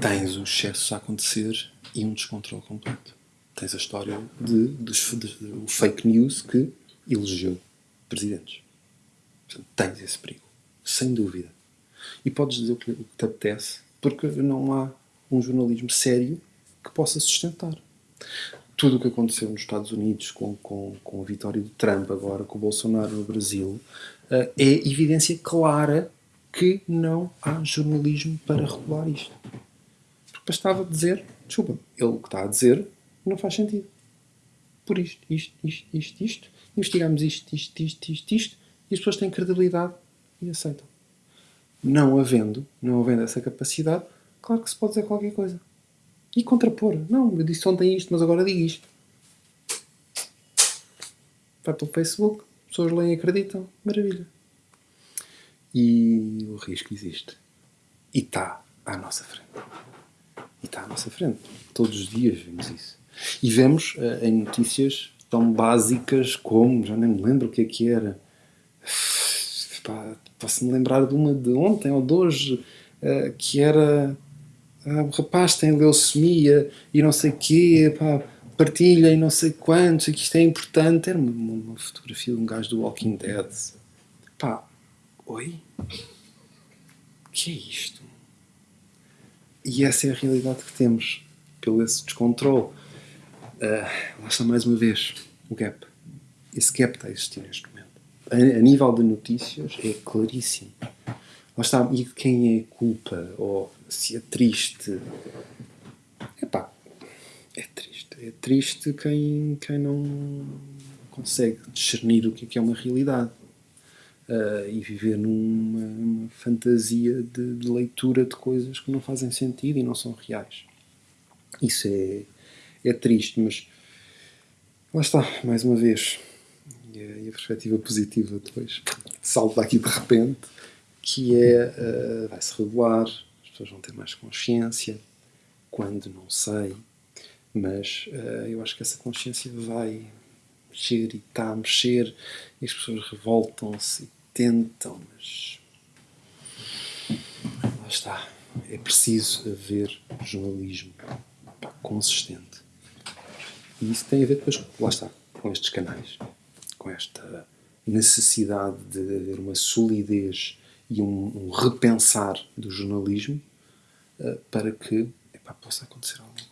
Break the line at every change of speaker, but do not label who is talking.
tens o excesso a acontecer e um descontrole completo. Tens a história de, de, de, de o fake news que elegeu presidentes. Portanto, tens esse perigo, sem dúvida. E podes dizer o que, o que te apetece, porque não há um jornalismo sério que possa sustentar. Tudo o que aconteceu nos Estados Unidos com, com, com a vitória do Trump, agora com o Bolsonaro no Brasil, uh, é evidência clara que não há jornalismo para regular isto. Bastava dizer, desculpa, ele que está a dizer não faz sentido. Por isto, isto, isto, isto, isto, investigamos isto, isto, isto, isto, isto, e as pessoas têm credibilidade e aceitam. Não havendo, não havendo essa capacidade, claro que se pode dizer qualquer coisa. E contrapor. Não, eu disse ontem isto, mas agora digo isto. Vai para o Facebook, pessoas leem e acreditam. Maravilha. E o risco existe. E está à nossa frente. E está à nossa frente. Todos os dias vemos isso. E vemos uh, em notícias tão básicas como, já nem me lembro o que é que era. Posso-me lembrar de uma de ontem ou de hoje, uh, que era ah, o rapaz tem leucemia e não sei o quê, pá, partilha e não sei quantos, que isto é importante. Era uma, uma, fotografia de um gajo do Walking Dead. Pá, oi? O que é isto? E essa é a realidade que temos, pelo esse descontrole. Uh, lá está mais uma vez o gap. Esse gap está a existir neste momento. A, a nível de notícias é claríssimo. Lá está, e de quem é culpa? Ou se é triste. Epá, é triste. É triste quem, quem não consegue discernir o que é, que é uma realidade. Uh, e viver numa fantasia de, de, leitura de coisas que não fazem sentido e não são reais. Isso é, é triste, mas lá está, mais uma vez. E a, a perspectiva positiva depois salta aqui de repente, que é uh, vai-se regular, pessoas vão ter mais consciência, quando não sei, mas uh, eu acho que essa consciência vai mexer e está a mexer, e as pessoas revoltam-se tentam, mas lá está. É preciso haver jornalismo consistente. E isso tem a ver depois, lá está, com estes canais, com esta necessidade de haver uma solidez e um, um repensar do jornalismo uh, para que epá, possa acontecer alguma